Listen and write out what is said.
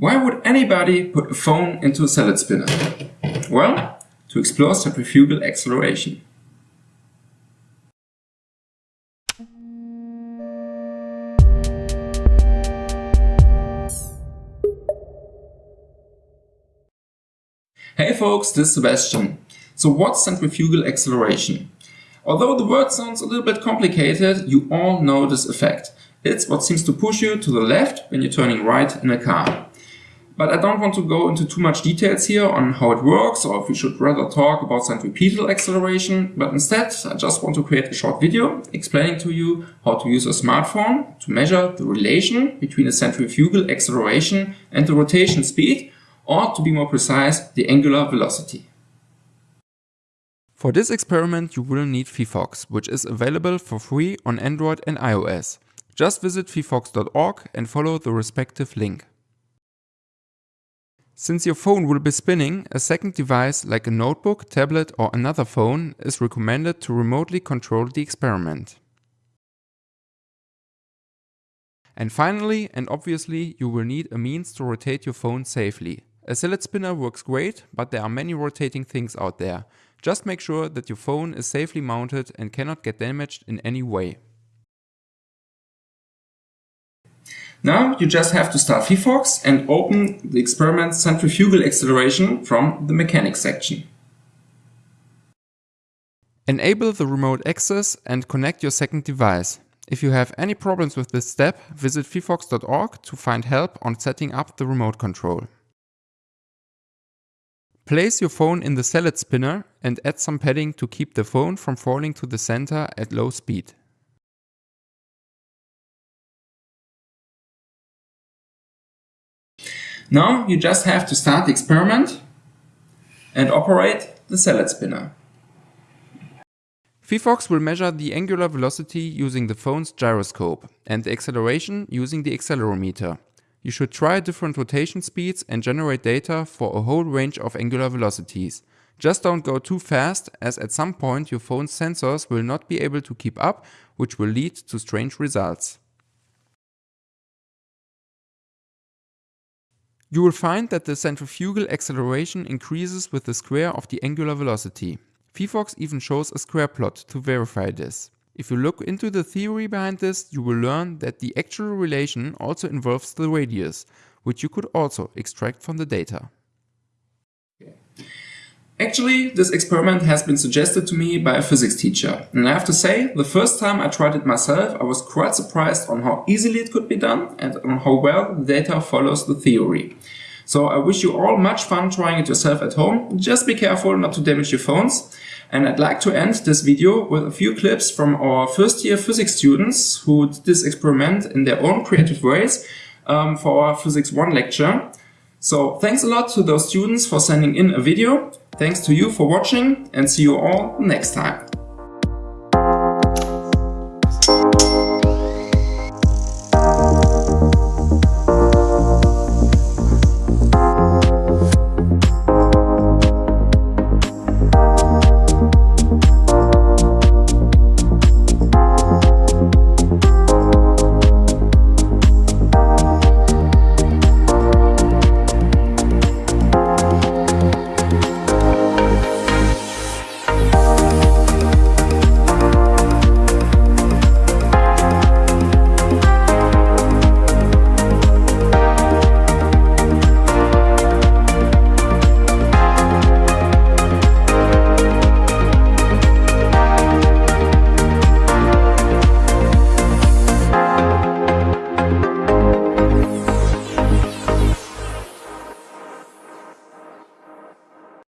Why would anybody put a phone into a salad spinner? Well, to explore centrifugal acceleration. Hey folks, this is Sebastian. So what's centrifugal acceleration? Although the word sounds a little bit complicated, you all know this effect. It's what seems to push you to the left when you're turning right in a car. But I don't want to go into too much details here on how it works or if we should rather talk about centripetal acceleration, but instead I just want to create a short video explaining to you how to use a smartphone to measure the relation between the centrifugal acceleration and the rotation speed, or to be more precise, the angular velocity. For this experiment you will need phyphox, which is available for free on Android and iOS. Just visit phyphox.org and follow the respective link. Since your phone will be spinning, a second device like a notebook, tablet or another phone is recommended to remotely control the experiment. And finally and obviously you will need a means to rotate your phone safely. A salad spinner works great, but there are many rotating things out there. Just make sure that your phone is safely mounted and cannot get damaged in any way. Now you just have to start phyphox and open the experiment centrifugal acceleration from the mechanics section. Enable the remote access and connect your second device. If you have any problems with this step, visit phyphox.org to find help on setting up the remote control. Place your phone in the salad spinner and add some padding to keep the phone from falling to the center at low speed. Now you just have to start the experiment and operate the salad spinner. phyphox will measure the angular velocity using the phone's gyroscope and the acceleration using the accelerometer. You should try different rotation speeds and generate data for a whole range of angular velocities. Just don't go too fast as at some point your phone's sensors will not be able to keep up which will lead to strange results. You will find that the centrifugal acceleration increases with the square of the angular velocity. phyphox even shows a square plot to verify this. If you look into the theory behind this, you will learn that the actual relation also involves the radius, which you could also extract from the data. Actually, this experiment has been suggested to me by a physics teacher. And I have to say, the first time I tried it myself, I was quite surprised on how easily it could be done and on how well the data follows the theory. So I wish you all much fun trying it yourself at home. Just be careful not to damage your phones. And I'd like to end this video with a few clips from our first year physics students who did this experiment in their own creative ways um, for our Physics 1 lecture. So thanks a lot to those students for sending in a video. Thanks to you for watching and see you all next time.